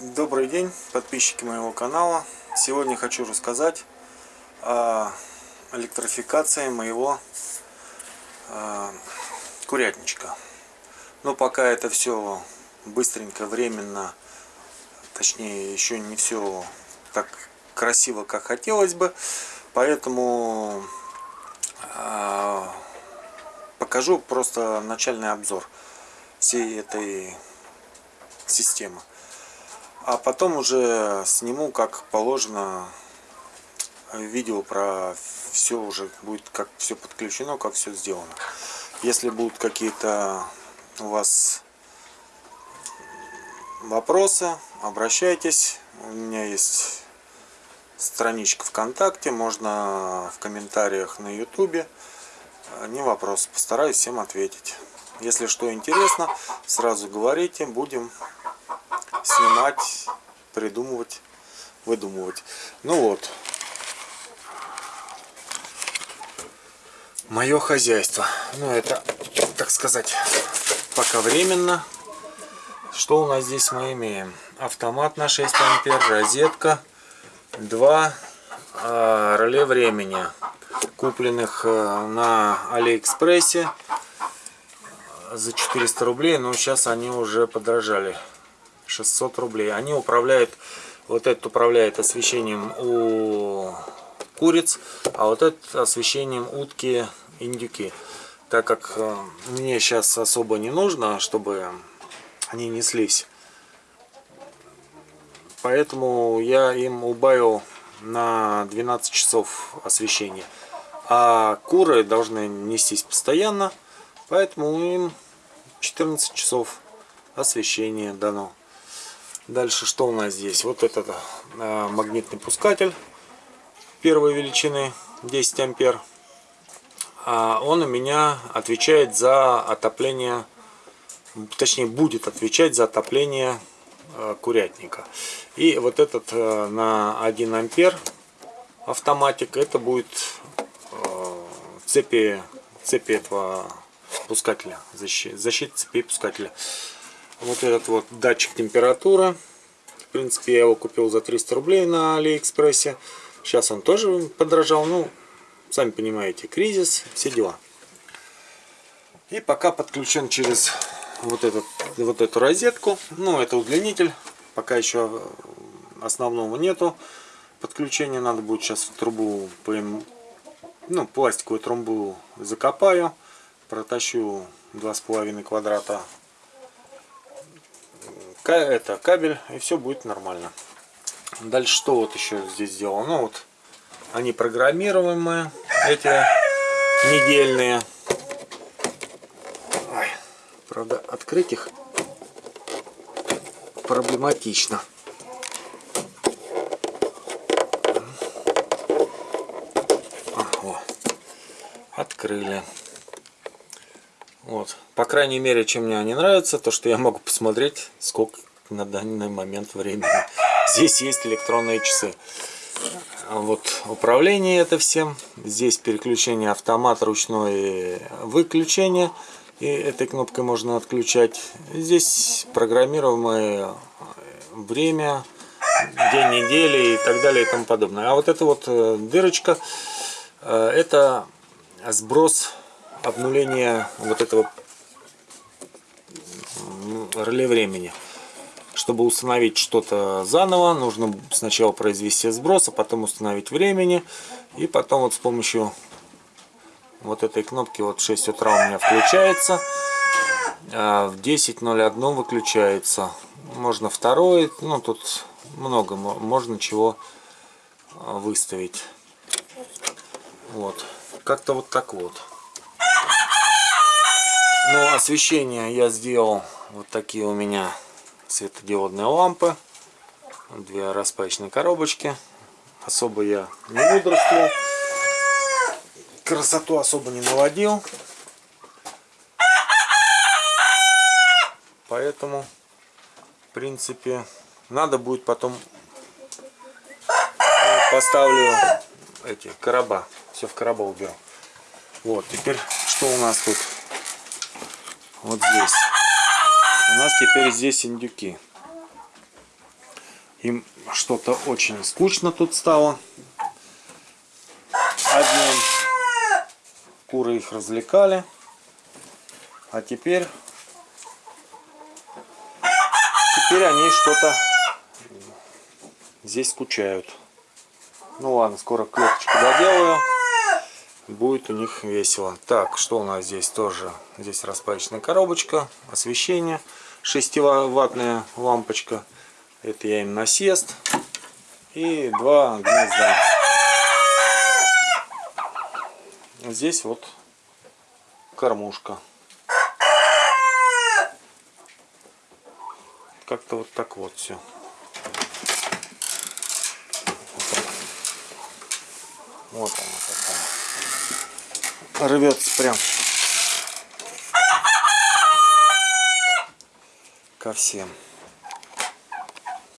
Добрый день, подписчики моего канала. Сегодня хочу рассказать о электрификации моего э, курятничка. Но пока это все быстренько, временно, точнее еще не все так красиво, как хотелось бы. Поэтому э, покажу просто начальный обзор всей этой системы а потом уже сниму как положено видео про все уже будет как все подключено как все сделано. Если будут какие-то у вас вопросы обращайтесь. У меня есть страничка вконтакте можно в комментариях на ютубе. Не вопрос постараюсь всем ответить. Если что интересно сразу говорите будем снимать, придумывать, выдумывать. Ну вот. Мое хозяйство. Ну это, так сказать, пока временно. Что у нас здесь мы имеем? Автомат на 6 ампер, розетка, два э, реле времени, купленных э, на Алиэкспрессе за 400 рублей, но сейчас они уже подорожали. 600 рублей. Они управляют, вот этот управляет освещением у куриц, а вот этот освещением утки индюки. Так как э, мне сейчас особо не нужно, чтобы они неслись. Поэтому я им убавил на 12 часов освещения. А куры должны нестись постоянно, поэтому им 14 часов освещения дано. Дальше что у нас здесь? Вот этот э, магнитный пускатель первой величины 10 ампер. А он у меня отвечает за отопление, точнее будет отвечать за отопление э, курятника. И вот этот э, на 1 ампер автоматик, это будет цепи, цепи этого пускателя, защита, защита цепи пускателя. Вот этот вот датчик температуры. В принципе, я его купил за 300 рублей на Алиэкспрессе. Сейчас он тоже подорожал. Ну, сами понимаете, кризис, все дела. И пока подключен через вот, этот, вот эту розетку. Ну, это удлинитель. Пока еще основного нету подключения. Надо будет сейчас в трубу, ну, пластиковую трубу закопаю. Протащу 2,5 квадрата это кабель и все будет нормально. Дальше что вот еще здесь сделано? Ну вот они программируемые эти недельные. Ой, правда открыть их проблематично. О, открыли вот. По крайней мере, чем мне они нравятся, то что я могу посмотреть, сколько на данный момент времени. Здесь есть электронные часы. Вот управление это всем. Здесь переключение автомат, ручное выключение. И этой кнопкой можно отключать. Здесь программируемое время, день недели и так далее и тому подобное. А вот эта вот э, дырочка, э, это сброс обнуление вот этого реле времени. Чтобы установить что-то заново, нужно сначала произвести сброс, а потом установить времени. И потом вот с помощью вот этой кнопки, вот в 6 утра у меня включается, а в 10.01 выключается. Можно второй, ну тут много, можно чего а, выставить. Вот, как-то вот так вот. Ну, освещение я сделал. Вот такие у меня светодиодные лампы. Две распачные коробочки. Особо я не мудрствовал. Красоту особо не наводил. Поэтому, в принципе, надо будет потом поставлю эти короба. Все в короба уберу. Вот, теперь что у нас тут? Вот здесь. У нас теперь здесь индюки. Им что-то очень скучно тут стало. Одним куры их развлекали. А теперь... Теперь они что-то здесь скучают. Ну ладно, скоро клеточку доделаю. Будет у них весело. Так, что у нас здесь тоже? Здесь распачечная коробочка, освещение. 6-ваттная лампочка. Это я им насест. И два гнезда. Здесь вот кормушка. Как-то вот так вот все. Вот она такая. Рвется прям ко всем.